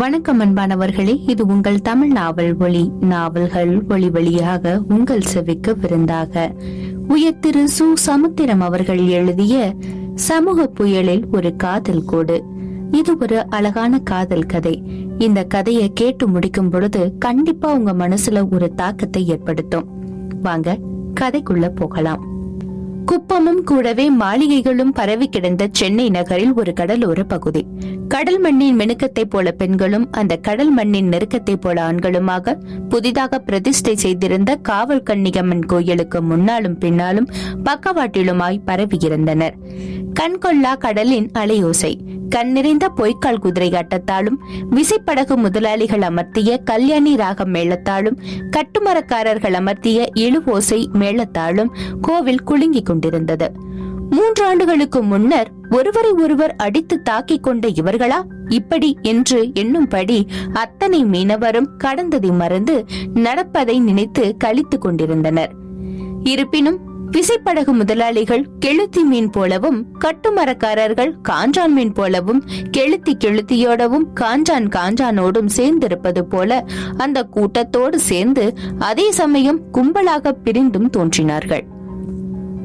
வணக்கம் அன்பானவர்களே இது உங்கள் தமிழ் நாவல் ஒளி நாவல்கள் ஒளி வழியாக உங்கள் செவிக்கு விருந்தாக உயர்திரு சு. சமுத்திரம் அவர்கள் எழுதிய சமூக புயலில் ஒரு காதல் கோடு. இது ஒரு அழகான காதல் கதை. இந்த கதையை கேட்டு முடிக்கும் பொழுது கண்டிப்பா உங்க மனசுல ஒரு தாக்கத்தை ஏற்படுத்தும். வாங்க கதைக்குள்ள போகலாம். குப்பமும் கூடவே மாளிகைகளும் பரவி கிடந்த சென்னை நகரில் ஒரு கடலோர பகுதி. கடல் மண்ணின் மினுக்கத்தைப் போல பெண்களும் அந்த கடல் மண்ணின் நெருக்கத்தைப் போல ஆண்களுமாக புதிதாக பிரதிஷ்டை செய்திருந்த காவல் கன்னிகம்மன் கோயிலுக்கு முன்னாலும் பின்னாலும் பக்கவாட்டிலுமாய் பரவியிருந்தனர் கண்கொள்ளா கடலின் அலையோசை கண் நிறைந்த பொய்க்கால் குதிரை ஆட்டத்தாலும் விசைப்படகு முதலாளிகள் அமர்த்திய கல்யாணி ராகம் மேளத்தாலும் கட்டுமரக்காரர்கள் அமர்த்திய இழுவோசை மேளத்தாலும் கோவில் குலுங்கிக் கொண்டிருந்தது. மூன்று ஆண்டுகளுக்கு முன்னர் ஒருவரை ஒருவர் அடித்து தாக்கிக் கொண்ட இவர்களா? இப்படி என்று எண்ணும்படி அத்தனை மீனவரும் கடந்ததை மறந்து நடப்பதை நினைத்து கழித்துக் கொண்டிருந்தனர். இருப்பினும் விசைப்படகு முதலாளிகள் கெளுத்தி மீன் போலவும் கட்டுமரக்காரர்கள் காஞ்சான் மீன் போலவும் கெளுத்தி கெளுத்தியோடவும் காஞ்சான் காஞ்சானோடும் சேர்ந்திருப்பது போல அந்த கூட்டத்தோடு சேர்ந்து அதே சமயம் கும்பலாக பிரிந்தும் தோன்றினார்கள்.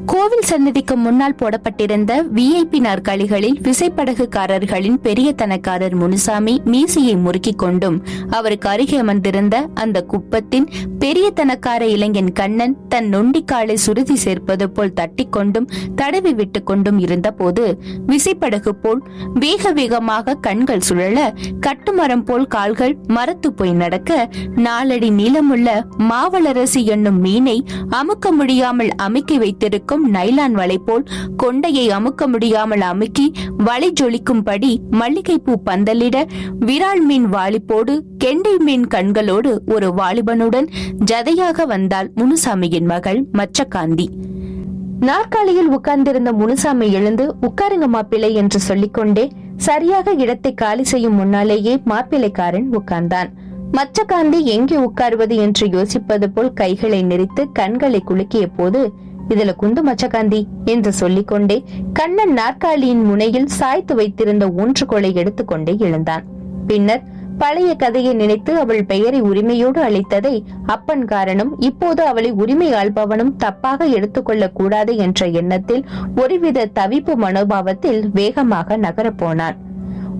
கோவில் சன்னதிக்கு முன்னால் போடப்பட்டிருந்த விஐபி நாற்காலிகளில் விசைப்படகுக்காரர்களின் பெரிய தனக்காரர் முனுசாமி மீசையை முறுக்கிக் கொண்டும் அவருக்கு அருகே அமர்ந்திருந்த அந்த குப்பத்தின் பெரிய தனக்கார இளைஞன் கண்ணன் தன் நொண்டிக்காலை சுருதி சேர்ப்பது போல் தட்டிக்கொண்டும் தடவி விட்டுக் கொண்டும் இருந்தபோது விசைப்படகு போல் வேக வேகமாக கண்கள் சுழல கட்டுமரம் போல் கால்கள் மரத்து போய் நடக்க நாலடி நீளமுள்ள மாவளரசி என்னும் மீனை அமுக்க முடியாமல் அமுக்கி வைத்திருக்கும் இருக்கும் நைலான் வலை போல் கொண்டையை அமுக்க முடியாமல் அமுக்கி வலை ஜொலிக்கும்படி மல்லிகைப்பூ பந்தலிட விரால் மீன் வாலிப்போடு கெண்டை மீன் கண்களோடு ஒரு வாலிபனுடன் ஜதையாக வந்தாள் முனுசாமியின் மகள் மச்சகாந்தி நாற்காலியில் உட்கார்ந்திருந்த முனுசாமி எழுந்து உட்காருங்க மாப்பிள்ளை என்று சொல்லிக்கொண்டே சரியாக இடத்தை காலி செய்யும் முன்னாலேயே மாப்பிள்ளைக்காரன் உட்கார்ந்தான். மச்சகாந்தி எங்கே உட்காருவது? என்று யோசிப்பது போல் கைகளை நெறித்து கண்களை குலுக்கிய போது இதுல குந்து மச்சகாந்தி என்று சொல்லிக்கொண்டே கண்ணன் நாற்காலியின் முனையில் சாய்த்து வைத்திருந்த ஊன்றுகோலை எடுத்துக்கொண்டே எழுந்தான். பின்னர் பழைய கதையை நினைத்து அவள் பெயரை உரிமையோடு அளித்ததை அப்பன் காரணம் இப்போது அவளை உரிமை ஆள்பவனும் தப்பாக எடுத்துக்கொள்ள கூடாது என்ற எண்ணத்தில் ஒருவித தவிப்பு மனோபாவத்தில் வேகமாக நகரப் போனான்.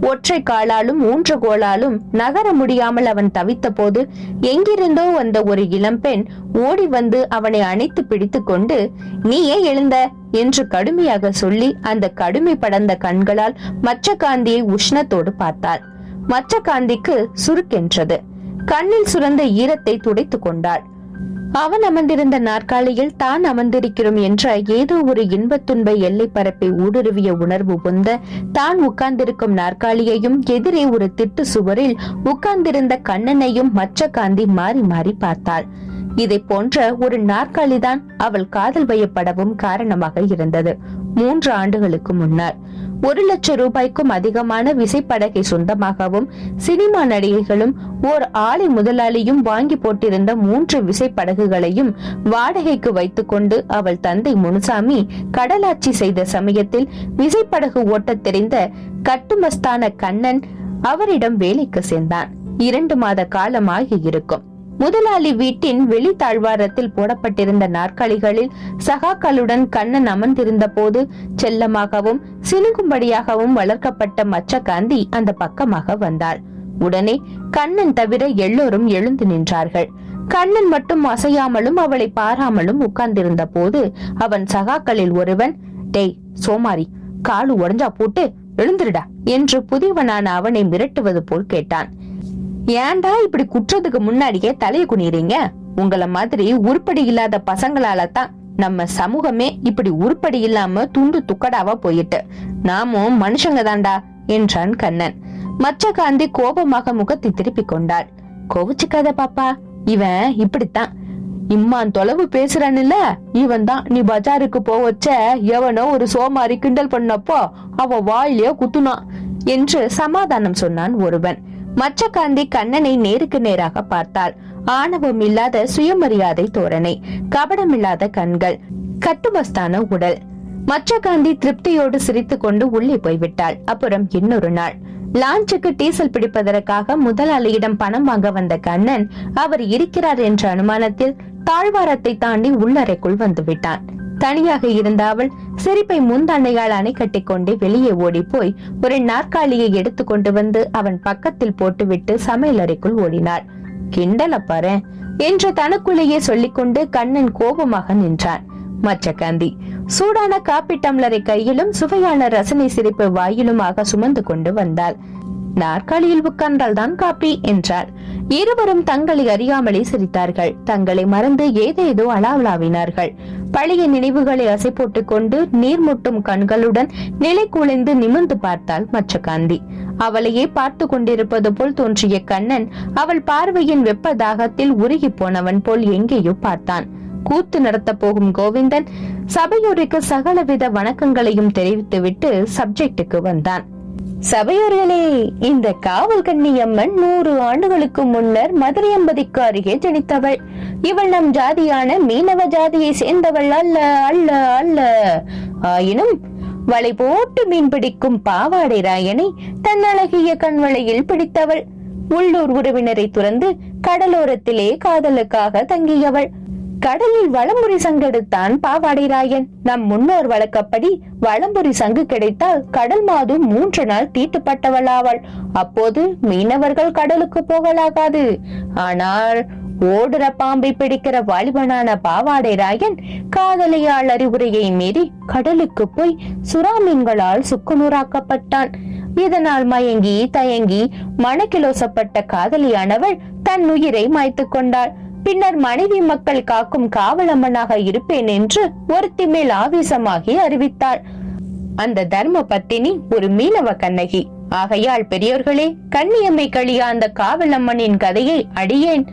ஒற்றை காலாலும் ஊன்றுகோலாலும் நகர முடியாமல் அவன் தவித்த போது எங்கிருந்தோ வந்த ஒரு இளம்பெண் ஓடி வந்து அவனை அணைத்து பிடித்துக்கொண்டு கொண்டு எழுந்த? என்று கடுமையாக சொல்லி அந்த கடுமை படர்ந்த கண்களால் மச்ச காந்தியை உஷ்ணத்தோடு பார்த்தாள். மச்சகாந்திக்கு சுருக்கென்றது. கண்ணில் சுரந்த ஈரத்தை துடைத்துக் கொண்டாள். அவன் அமர்ந்திருந்த நாற்காலியில் தான் அமர்ந்திருக்கிறோம் என்ற ஏதோ ஒரு இன்பத் துன்ப எல்லை பரப்பை ஊடுருவிய உணர்வு பொந்த தான் உட்கார்ந்திருக்கும் நாற்காலியையும் எதிரே ஒரு திட்டு சுவரில் உட்கார்ந்திருந்த கண்ணனையும் மச்ச காந்தி மாறி மாறி பார்த்தாள். இதை போன்ற ஒரு நாற்காலிதான் அவள் காதல் வயப்படவும் காரணமாக இருந்தது. மூன்று ஆண்டுகளுக்கு முன்னர். ஒரு லட்சம் ரூபாய்க்கும் அதிகமான விசைப்படகை சொந்தமாகவும் சினிமா நடிகைகளும் ஓர் ஆலை முதலாளியும் வாங்கி போட்டிருந்த மூன்று விசைப்படகுகளையும் வாடகைக்கு வைத்துக்கொண்டு அவள் தந்தை முனுசாமி கடலாட்சி செய்த சமயத்தில் விசைப்படகு ஓட்டத் தெரிந்த கட்டுமஸ்தான கண்ணன் அவரிடம் வேலைக்கு சேர்ந்தான். இரண்டு மாத காலமாகி இருக்கும். முதலாளி வீட்டின் வெளித்தாழ்வாரத்தில் போடப்பட்டிருந்த நாற்காலிகளில் சகாக்களுடன் கண்ணன் அமர்ந்திருந்த போது செல்லமாகவும் சினுங்கும்படியாகவும் வளர்க்கப்பட்ட மச்சகாந்தி அந்த பக்கமாக வந்தாள். உடனே கண்ணன் தவிர எல்லோரும் எழுந்து நின்றார்கள். கண்ணன் மட்டும் அசையாமலும் அவளை பாராமலும் உட்கார்ந்திருந்த போது அவன் சகாக்களில் ஒருவன் டேய் சோமாரி காலு உடஞ்சா போட்டு எழுந்துருடா என்று புதியவனான அவனை மிரட்டுவது போல் கேட்டான். ஏன்டா இப்படி குற்றத்துக்கு முன்னாடியே தலைய குனிறீங்க உங்களை மாதிரி உருப்படி இல்லாத பசங்களால தான் நம்ம சமூகமே இப்படி உருப்படி இல்லாம துண்டு துக்கடாவா போயிட்டு. நாமும் மனுஷங்க தாண்டா என்றான் கண்ணன். மச்சகாந்தி கோபமாக முகத்தை திருப்பிக் கொண்டாள் கோவிச்சுக்காத பாப்பா இவன் இப்படித்தான். இம்மான் தொலைவு பேசுறான்ல இவன் தான் நீ பஜாருக்கு போவச்ச எவனோ ஒரு சோமாரி கிண்டல் பண்ணப்போ அவ வாயிலே குத்துனான் என்று சமாதானம் சொன்னான் ஒருவன். மச்சகாந்தி கண்ணனை நேருக்கு நேராக பார்த்தாள். ஆணவம் இல்லாத சுயமரியாதை தோரணை கபடமில்லாத கண்கள் கட்டுமஸ்தான உடல். மச்சகாந்தி திருப்தியோடு சிரித்து கொண்டு உள்ளே போய்விட்டாள். அப்புறம் இன்னொரு நாள். லான்ச்சுக்கு டீசல் பிடிப்பதற்காக முதலாளியிடம் பணம் வாங்க வந்த கண்ணன் அவர் இருக்கிறார் என்ற அனுமானத்தில் தாழ்வாரத்தை தாண்டி உள்ளறைக்குள் வந்துவிட்டான் தனியாக இருந்த அவள் சிரிப்பை முந்தண்ணையால் அணை கட்டிக்கொண்டு வெளியே ஓடி போய் ஒரு நாற்காலியை எடுத்து கொண்டு வந்து அவன் பக்கத்தில் போட்டுவிட்டு சமையலறைக்குள் ஓடினாள். கிண்டல பாரு என்று தனக்குள்ளேயே சொல்லிக்கொண்டு கண்ணன் கோபமாக நின்றான். மச்சகாந்தி சூடான காப்பி டம்ளரை கையிலும் சுவையான ரசனை சிரிப்பு வாயிலுமாக சுமந்து கொண்டு வந்தாள். நாற்காலியில் உட்கார்ந்தால் தான் காப்பி என்றாள். இருவரும் தங்களை அறியாமலே சிரித்தார்கள். தங்களை மறந்து ஏதேதோ அலாவலாவினார்கள் பழைய நினைவுகளை அசை போட்டுக் கொண்டு நீர்முட்டும் கண்களுடன் நிலை குலைந்து நிமிர்ந்து பார்த்தாள் மச்சகாந்தி அவளையே பார்த்து கொண்டிருப்பது போல் தோன்றிய கண்ணன் அவள் பார்வையின் வெப்ப தாகத்தில் உருகி போனவன் போல் எங்கேயோ பார்த்தான். கூத்து நடத்த போகும் கோவிந்தன் சபையோருக்கு சகலவித வணக்கங்களையும் தெரிவித்துவிட்டு சப்ஜெக்டுக்கு வந்தான். சபையோர்களே இந்த காவல் கண்ணியம்மன் நூறு ஆண்டுகளுக்கு முன்னர் மதுரையம்பதிக்கு அருகே ஜனித்தவள். இவள் நம் ஜாதியான மீனவ ஜாதியை சேர்ந்தவள் அல்ல அல்ல அல்ல. ஆயினும் வலை போட்டு மீன் பிடிக்கும் பாவாடை ராயனை தன் அழகிய கண்வளையில் பிடித்தவள். உள்ளூர் உறவினரை துறந்து கடலோரத்திலே காதலுக்காக தங்கியவள். கடலில் வளம்புரி சங்கெடுத்தான் பாவாடை ராயன் நம் முன்னோர் வழக்கப்படி வளம்புரி சங்கு கிடைத்தால் கடல் மாது மூன்று நாள் தீட்டுப்பட்டவளாவாள். அப்போது மீனவர்கள் கடலுக்கு போகலாகாது. ஆனால் ஓடுற பாம்பை பிடிக்கிற வாலிபனான பாவாடை ராயன் காதலியால் அறிவுரையை மீறி கடலுக்கு போய் சுறாமீன்களால் சுக்குநூறாக்கப்பட்டான். இதனால் மயங்கி தயங்கி மனக்கிலோசப்பட்ட காதலியானவள் தன் உயிரை மாய்த்துக் கொண்டாள். பின்னர் மனைவி மக்கள் காக்கும் காவலம்மனாக இருப்பேன் என்று ஒருத்தி மேல் ஆவேசமாகி அறிவித்தாள். அந்த தர்ம பத்தினி ஒரு மீனவ கண்ணகி. ஆகையால் பெரியோர்களே கண்ணியம்மை கழியா அந்த காவலம்மனின் கதையை அடியேன்.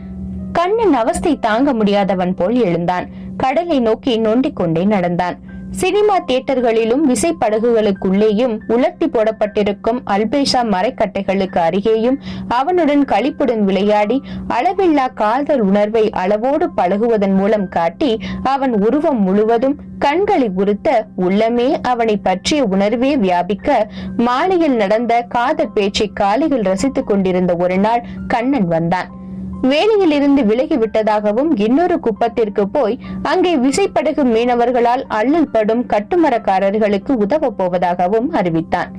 கண்ணன் அவஸ்தை தாங்க முடியாதவன் போல் எழுந்தான். கடலை நோக்கி நொண்டிக் கொண்டே நடந்தான். சினிமா தியேட்டர்களிலும் விசைப்படகுகளுக்குள்ளேயும் உலர்த்தி போடப்பட்டிருக்கும் அல்பேஷா மரக்கட்டைகளுக்கு அருகேயும் அவனுடன் களிப்புடன் விளையாடி அளவில்லா காதல் உணர்வை அளவோடு பழகுவதன் மூலம் காட்டி அவன் உருவம் முழுவதும் கண்களை உறுத்த உள்ளமே அவனை பற்றிய உணர்வே வியாபிக்க மாலையில் நடந்த காதல் பேச்சை காலையில் ரசித்துக் கொண்டிருந்த ஒரு நாள் கண்ணன் வந்தான். வேலையில் இருந்து விலகி இன்னொரு குப்பத்திற்கு போய் அங்கே விசைப்படகு மீனவர்களால் அள்ளல் படும் கட்டுமரக்காரர்களுக்கு உதவ போவதாகவும் அறிவித்தான்.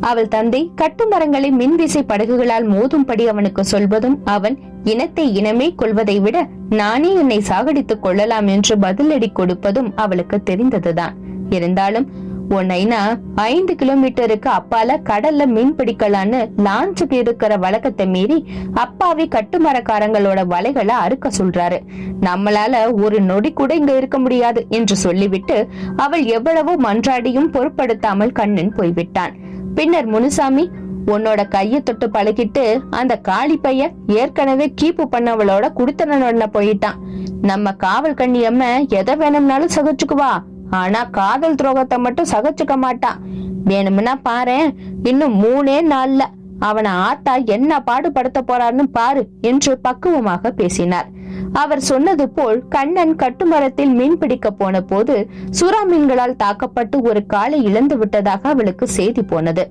அவள் தந்தை கட்டுமரங்களை மின்விசை படகுகளால் மோதும்படி அவனுக்கு சொல்வதும் அவன் இனத்தை இனமே கொள்வதை விட நானே என்னை சாகடித்துக் கொள்ளலாம் என்று பதிலடி கொடுப்பதும் அவளுக்கு தெரிந்ததுதான். இருந்தாலும் உன் ஐந்து கிலோமீட்டருக்கு அப்பால கடல்ல மீன் பிடிக்கலான்னு லான்ச்சுக்கு இருக்கிற வழக்கத்தை மீறி அப்பாவி கட்டுமரக்காரங்களோட வலைகளை அறுக்க சொல்றாரு. நம்மளால ஒரு நொடி கூட இங்க இருக்க முடியாது என்று சொல்லிவிட்டு அவள் எவ்வளவோ மன்றாடியும் பொருட்படுத்தாமல் கண்ணன் போய்விட்டான். பின்னர் முனுசாமி உன்னோட கைய தொட்டு பழகிட்டு அந்த காளி பைய ஏற்கனவே கீப்பு பண்ணவளோட குடுத்தனோட போயிட்டான். நம்ம காவல் கண்ணியம்ம எதை வேணும்னாலும் சகிச்சுக்குவா. ஆனா காதல் துரோகத்தை மட்டும் சகச்சுக்க மாட்டான். வேணும்னா பாரு இன்னும் மூணே நாள்ல அவனை ஆத்தா என்ன பாடுபடுத்த போறான்னு பாரு என்று பக்குவமாக பேசினார். அவர் சொன்னது போல் கண்ணன் கட்டுமரத்தில் மீன் பிடிக்க போன போது சுறா மீன்களால் தாக்கப்பட்டு ஒரு காலை இழந்து விட்டதாக அவளுக்கு செய்தி போனது.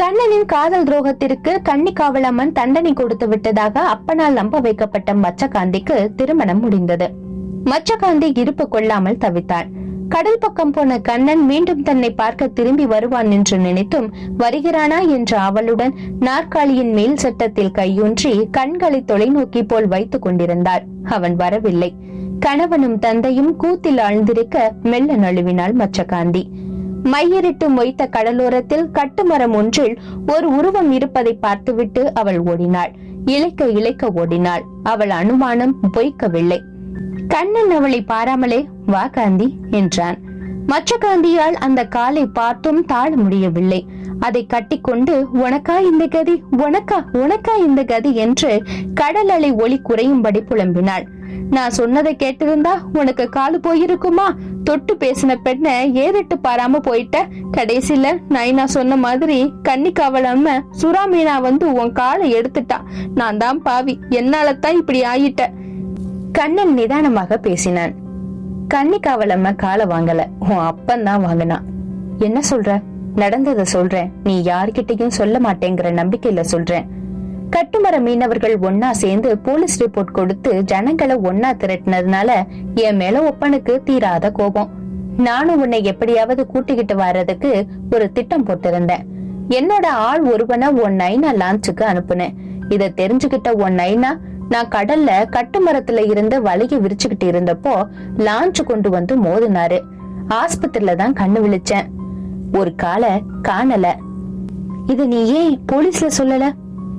கண்ணனின் காதல் துரோகத்திற்கு கன்னிக்காவலம்மன் தண்டனை கொடுத்து விட்டதாக அப்பனால் நம்ப வைக்கப்பட்ட மச்சகாந்திக்கு திருமணம் முடிந்தது. மச்சகாந்தி இருப்பு கொள்ளாமல் தவித்தாள் கடல் பக்கம் போன கண்ணன் மீண்டும் தன்னை பார்க்க திரும்பி வருவான் என்று நினைத்தும் வருகிறானா? என்ற அவளுடன் நாற்காலியின் மேல் சட்டத்தில் கையூன்றி கண்களை தொலைநோக்கி போல் வைத்துக் கொண்டிருந்தாள் அவன் வரவில்லை. கணவனும் தந்தையும் கூத்தில் ஆழ்ந்திருக்க மெல்ல நழுவினாள் மச்சகாந்தி மையரிட்டு மொய்த்த கடலோரத்தில் கட்டுமரம் ஒன்றில் ஒரு உருவம் இருப்பதை பார்த்துவிட்டு அவள் ஓடினாள். இழைக்க இழைக்க ஓடினாள். அவள் அனுமானம் பொய்க்கவில்லை. கண்ணன் அவளை பாராமலே வா காந்தி என்றான். மற்ற காந்தியால் அந்த காலை பார்த்தும் தாழ முடியவில்லை. அதை கட்டிக்கொண்டு உனக்கா இந்த கதி? உனக்கா? உனக்கா இந்த கதி? என்று கடல் அலை ஒளி குறையும்படி புலம்பினாள். நான் சொன்னதை கேட்டிருந்தா உனக்கு காலு போயிருக்குமா? தொட்டு பேசின பெண்ண ஏறிட்டு பாராம போயிட்ட? கடைசியில நைனா சொன்ன மாதிரி கன்னிக்காவலாம சுறா மீனா வந்து உன் காலை எடுத்துட்டா. நான் தான் பாவி. என்னால தான் இப்படி ஆயிட்ட. கண்ணன் நிதானமாக பேசினான். கன்னிக்காவலம்ம காலை வாங்கல. உன் அப்பந்தான் வாங்கினான் என்ன சொல்ற? நடந்தத சொல்றேன். நீ யார்கிட்டயும் சொல்ல மாட்டேங்கிற நம்பிக்கையில சொல்றேன். கட்டுமர மீனவர்கள் ஒன்னா சேர்ந்து போலீஸ் ரிப்போர்ட் கொடுத்து ஜனங்களை ஒன்னா திரட்டினதுனால என் மேல ஒப்பனுக்கு தீராத கோபம். நானும் உன்னை எப்படியாவது கூட்டிக்கிட்டு வர்றதுக்கு ஒரு திட்டம் போட்டிருந்தேன். என்னோட ஆள் ஒருவனை உன் நைனா லான்ச்சுக்கு அனுப்புனேன். இத தெரிஞ்சுக்கிட்ட உன் நைனா நான் கடல்ல கட்டு மரத்துல இருந்து வலைய விரிச்சுக்கிட்டு இருந்தப்போ லான்ச் கொண்டு வந்து மோதினாரு. ஆஸ்பத்திரியில தான் கண்ணு விழிச்சேன். ஒரு காலை காணல. இது நீ ஏன் போலீஸ்ல சொல்லல?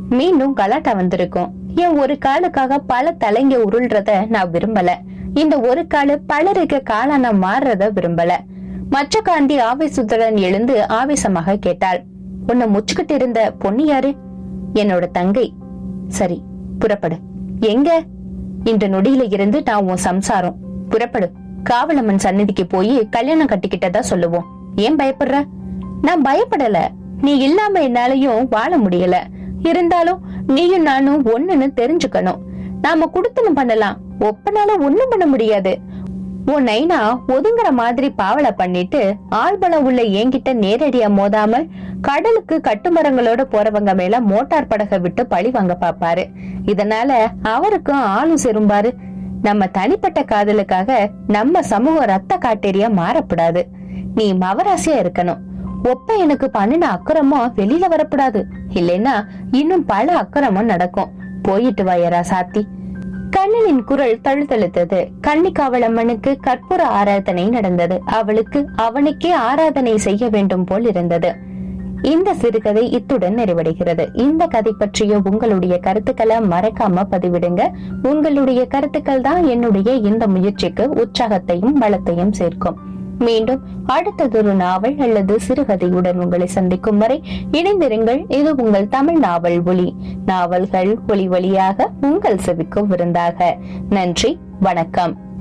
மீண்டும் கலாட்டா வந்திருக்கும். என் ஒரு காலுக்காக பல தலைங்க உருள்றத நான் விரும்பல. இந்த ஒரு காலு பலருக்கு காலான மாறுறத விரும்பல. மற்ற காந்தி ஆவேசத்துடன் எழுந்து ஆவேசமாக கேட்டாள். உன்னை முச்சுக்கிட்டு இருந்த பொண்ணு யாரு? என்னோட தங்கை. சரி புறப்படு. எங்க? இந்த நொடியில இருந்து நான் உன் சம்சாரம். புறப்படு. காவலம்மன் சந்நிதிக்கு போய் கல்யாணம் கட்டிக்கிட்டதா சொல்லுவோம். ஏன் பயப்படுற? நான் பயப்படல. நீ இல்லாம என்னாலயும் வாழ முடியல. இருந்தாலும் நீயும் நானும் ஒண்ணுன்னு தெரிஞ்சுக்கணும். நாம குடுத்தனும் பண்ணலாம். ஒப்பனால ஒண்ணும் பண்ண முடியாது. உன் நைனா ஒதுங்குற மாதிரி பாவலை பண்ணிட்டு ஆழ்பலம் உள்ள என்கிட்ட நேரடியா மோதாமல் கடலுக்கு கட்டுமரங்களோட போறவங்க மேல மோட்டார் படகை விட்டு பழி வாங்க பாப்பாரு. இதனால அவருக்கும் ஆளும் செரும்பாரு நம்ம தனிப்பட்ட காதலுக்காக நம்ம சமூக ரத்த காட்டேரியா மாறப்படாது. நீ மவராசியா இருக்கணும். ஒப்ப எனக்கு பண்ணின அக்கறமோ வெளியில வரக்கூடாது இல்லைன்னா இன்னும் பல அக்கறமும் நடக்கும். போயிட்டு வாயரா சாத்தி. கண்ணனின் குரல் தழுத்தழுத்தது. கன்னிக்காவளம்மனுக்கு கற்பூர ஆராதனை நடந்தது. அவளுக்கு அவனுக்கே ஆராதனை செய்ய வேண்டும் போல் இருந்தது. இந்த சிறுகதை இத்துடன் நிறைவடைகிறது. இந்த கதை பற்றிய உங்களுடைய கருத்துக்களை மறக்காம பதிவிடுங்க. உங்களுடைய கருத்துக்கள் தான் என்னுடைய இந்த முயற்சிக்கு உற்சாகத்தையும் பலத்தையும் சேர்க்கும். மீண்டும் அடுத்ததொரு நாவல் அல்லது சிறுகதையுடன் உங்களை சந்திக்கும் வரை இணைந்திருங்கள். இது உங்கள் தமிழ் நாவல் ஒளி நாவல்கள் ஒளி வழியாக உங்கள் செவிக்கும் விருந்தாக. நன்றி வணக்கம்.